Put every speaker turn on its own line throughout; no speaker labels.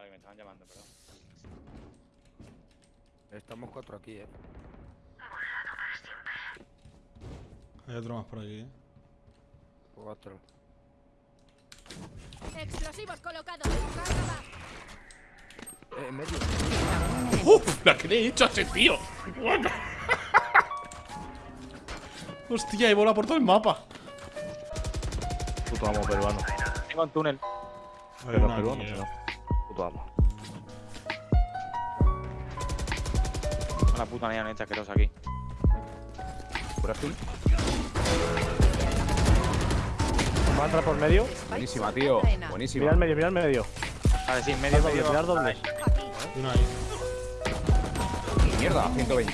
Vale, me estaban llamando, perdón.
Estamos cuatro aquí, eh.
Hay otro más por aquí, ¿eh?
Cuatro.
Explosivos colocados.
Eh, en medio.
¡Uf! ¿La que le he hecho a ese tío? Bueno. Hostia, he volado por todo el mapa.
Puto amo peruano.
Tengo un túnel.
Hay
Pero peruano. Puto amo.
Una puta neoneta asquerosa aquí.
Por azul.
Va a entrar por medio.
Buenísima, tío. Buenísima.
Mira al medio, mira al medio.
Vale, sí, medio,
Doble,
medio.
tirar doble.
Una ahí.
Mierda, 120.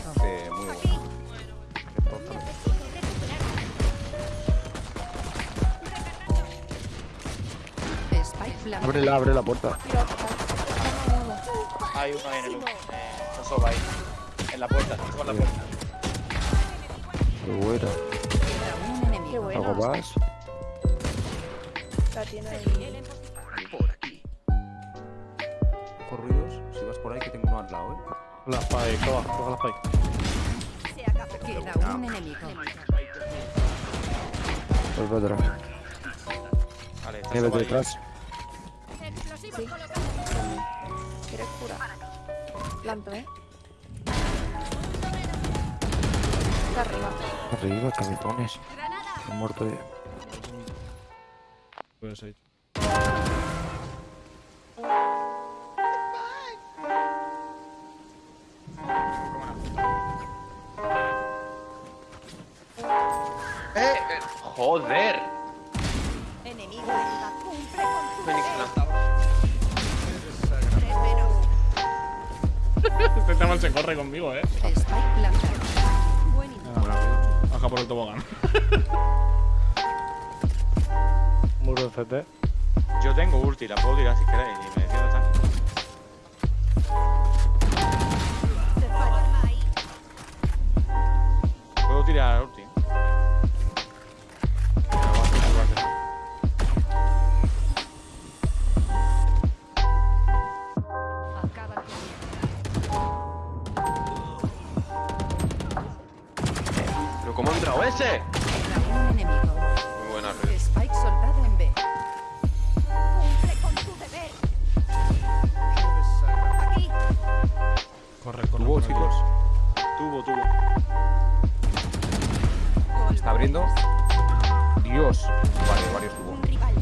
Plantado.
Ábrela, abre la puerta.
Hay uno ahí en el. Eh, está soba ahí. En la puerta, en la puerta.
Qué buena.
Un enemigo.
¿Algo más?
La tiene ahí.
Por aquí. Ojo ruidos. Si vas por ahí, que tengo uno al lado, eh.
La spike, coja, coja la spike.
Queda un enemigo.
Voy para atrás.
Vale, está
detrás.
Sí. ¿Quieres curar? Planto, ¿eh? Está arriba.
Arriba, cabezones.
Granada.
He muerto ya.
Puede ser.
¡Eh! eh, ¡Joder!
Enemigo. Cumple con tu
Este chaval se corre conmigo, eh.
Spike plantado. Buen inicio.
Baja por el tobogán.
Muro en CT.
Yo tengo ulti, la puedo tirar si queréis. Cómo ha entrado ese? Muy buena red.
Spike soltado en B. Cumple con tu deber. Aquí.
Corre, corre. Aquí.
chicos.
Tubo, tubo.
Está abriendo. Dios. Vale, varios tuvo.
Un rival.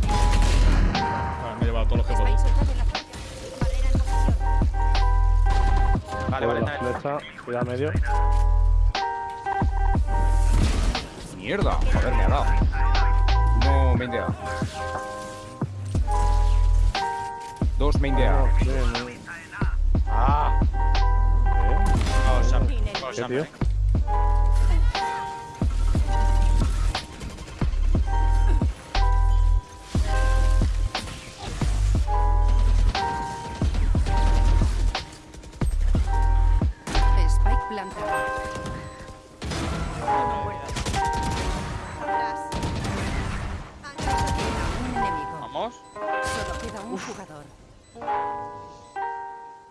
Vale, me he llevado todos los que
posición.
Vale, vale, bien.
flecha. Cuidado medio.
Mierda. Joder, me ha dado. No, main de A. Dos main de A.
Bien, bien.
Ah,
¿Eh?
vamos, Sam.
Dinero.
Vamos,
¿Qué, tío?
eh.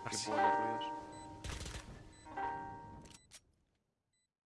Merci.